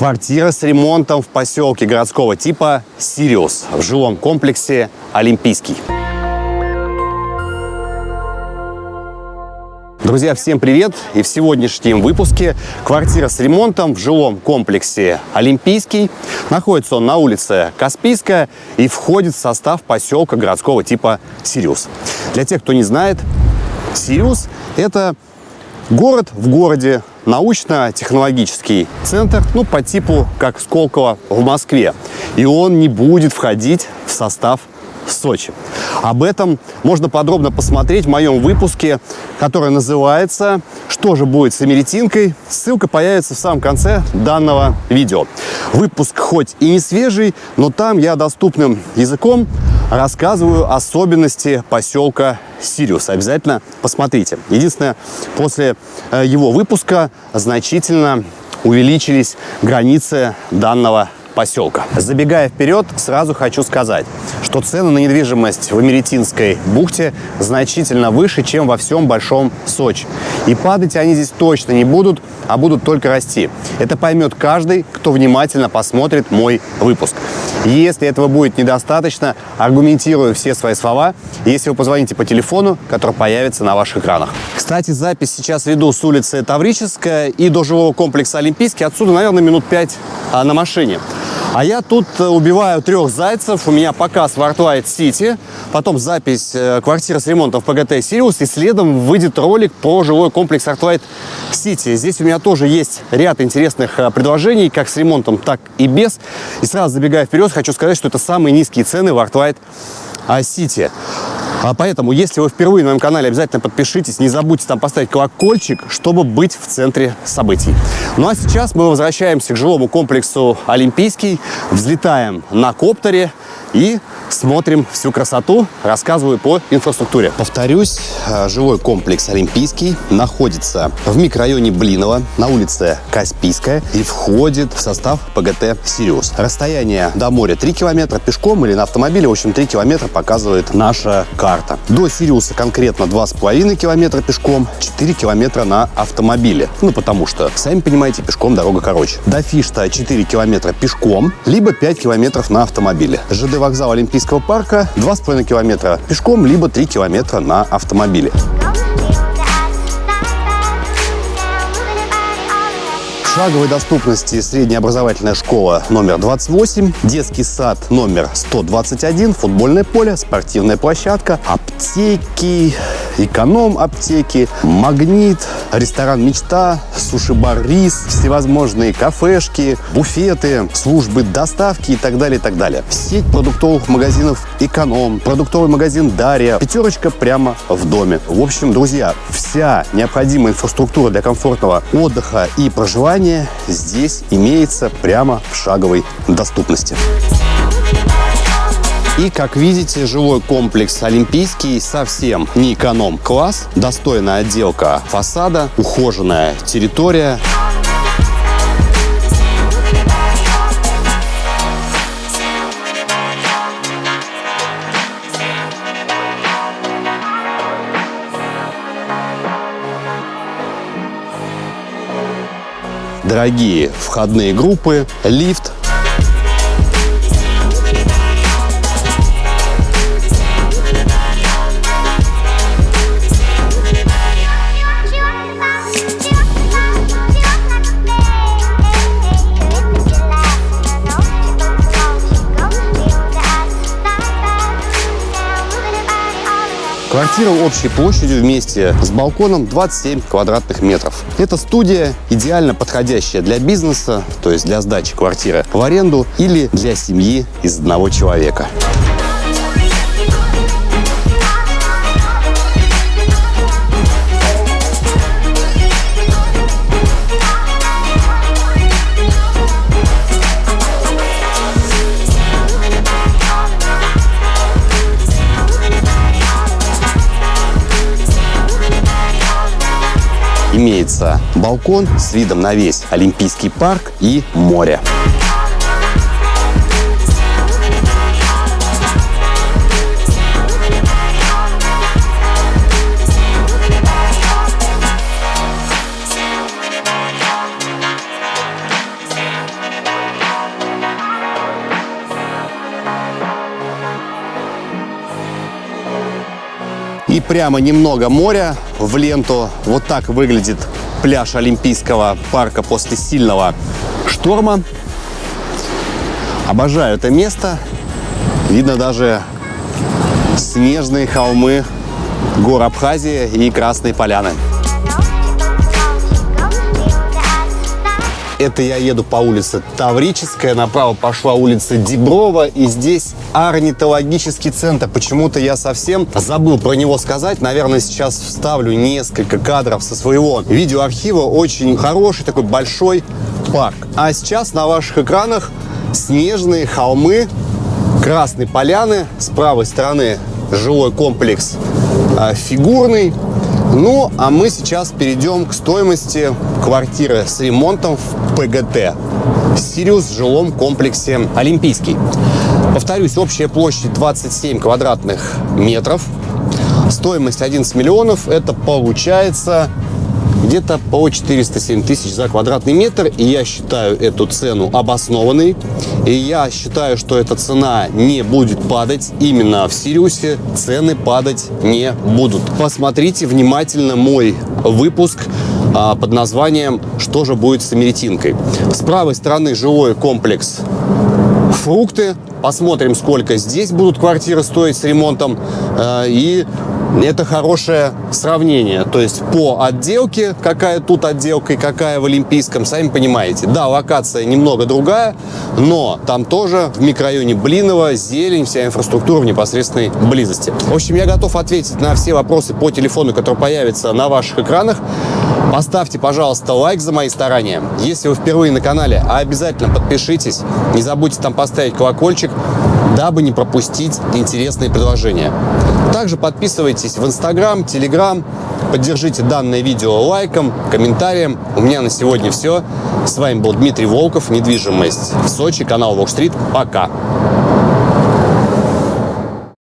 Квартира с ремонтом в поселке городского типа «Сириус» в жилом комплексе «Олимпийский». Друзья, всем привет! И в сегодняшнем выпуске квартира с ремонтом в жилом комплексе «Олимпийский». Находится он на улице Каспийская и входит в состав поселка городского типа «Сириус». Для тех, кто не знает, «Сириус» — это город в городе, научно-технологический центр, ну, по типу как Сколково в Москве. И он не будет входить в состав Сочи. Об этом можно подробно посмотреть в моем выпуске, который называется «Что же будет с Эмеретинкой?». Ссылка появится в самом конце данного видео. Выпуск хоть и не свежий, но там я доступным языком рассказываю особенности поселка Сириус. Обязательно посмотрите. Единственное, после э, его выпуска значительно увеличились границы данного поселка. Забегая вперед, сразу хочу сказать, что цены на недвижимость в Америтинской бухте значительно выше, чем во всем Большом Сочи. И падать они здесь точно не будут, а будут только расти. Это поймет каждый, кто внимательно посмотрит мой выпуск. Если этого будет недостаточно, аргументирую все свои слова, если вы позвоните по телефону, который появится на ваших экранах. Кстати, запись сейчас веду с улицы Таврическая и до жилого комплекса Олимпийский. Отсюда, наверное, минут пять а, на машине. А я тут э, убиваю трех зайцев. У меня показ в Artlight City, потом запись э, квартиры с ремонтом в ПГТ Сириус, и следом выйдет ролик про жилой комплекс Artlight City. Здесь у меня тоже есть ряд интересных э, предложений, как с ремонтом, так и без. И сразу забегая вперед, хочу сказать, что это самые низкие цены в Artlight City. А поэтому, если вы впервые на моем канале, обязательно подпишитесь, не забудьте там поставить колокольчик, чтобы быть в центре событий. Ну а сейчас мы возвращаемся к жилому комплексу Олимпийский, взлетаем на коптере и смотрим всю красоту, рассказываю по инфраструктуре. Повторюсь, э, жилой комплекс Олимпийский находится в микрорайоне Блинова на улице Каспийская и входит в состав ПГТ «Сириус». Расстояние до моря 3 километра пешком или на автомобиле, в общем, 3 километра показывает наша карта. До Сириуса конкретно 2,5 километра пешком, 4 километра на автомобиле. Ну, потому что, сами понимаете, пешком дорога короче. До Фишта 4 километра пешком, либо 5 километров на автомобиле. ЖД вокзал Олимпийский Олимпийского парка 2,5 километра пешком, либо 3 километра на автомобиле. шаговой доступности средняя образовательная школа номер 28, детский сад номер 121, футбольное поле, спортивная площадка, аптеки, эконом-аптеки, магнит, ресторан «Мечта», суши-бар «Рис», всевозможные кафешки, буфеты, службы доставки и так далее, и так далее. Сеть продуктовых магазинов «Эконом», продуктовый магазин «Дарья», пятерочка прямо в доме. В общем, друзья, вся необходимая инфраструктура для комфортного отдыха и проживания здесь имеется прямо в шаговой доступности. И, как видите, жилой комплекс Олимпийский совсем не эконом-класс. Достойная отделка фасада, ухоженная территория. дорогие входные группы, лифт. Квартира общей площадью вместе с балконом 27 квадратных метров. Это студия, идеально подходящая для бизнеса, то есть для сдачи квартиры в аренду или для семьи из одного человека. Имеется балкон с видом на весь Олимпийский парк и море. Прямо немного моря в ленту. Вот так выглядит пляж Олимпийского парка после сильного шторма. Обожаю это место. Видно даже снежные холмы гор Абхазии и Красной Поляны. Это я еду по улице Таврическая, направо пошла улица Деброва, и здесь орнитологический центр. Почему-то я совсем забыл про него сказать. Наверное, сейчас вставлю несколько кадров со своего видеоархива. Очень хороший такой большой парк. А сейчас на ваших экранах снежные холмы Красной Поляны. С правой стороны жилой комплекс а, фигурный. Ну, а мы сейчас перейдем к стоимости квартиры с ремонтом в ПГТ. Сириус в жилом комплексе Олимпийский. Повторюсь, общая площадь 27 квадратных метров. Стоимость 11 миллионов. Это получается где-то по 407 тысяч за квадратный метр. И я считаю эту цену обоснованной. И я считаю, что эта цена не будет падать. Именно в Сириусе цены падать не будут. Посмотрите внимательно мой выпуск а, под названием «Что же будет с Америтинкой?». С правой стороны жилой комплекс фрукты. Посмотрим, сколько здесь будут квартиры стоить с ремонтом. А, и это хорошее сравнение. То есть по отделке, какая тут отделка и какая в Олимпийском, сами понимаете. Да, локация немного другая, но там тоже в микрорайоне Блинова зелень, вся инфраструктура в непосредственной близости. В общем, я готов ответить на все вопросы по телефону, который появится на ваших экранах. Поставьте, пожалуйста, лайк за мои старания. Если вы впервые на канале, обязательно подпишитесь. Не забудьте там поставить колокольчик, дабы не пропустить интересные предложения. Также подписывайтесь в Инстаграм, Телеграм, поддержите данное видео лайком, комментарием. У меня на сегодня все. С вами был Дмитрий Волков, недвижимость в Сочи, канал Волк Стрит. Пока!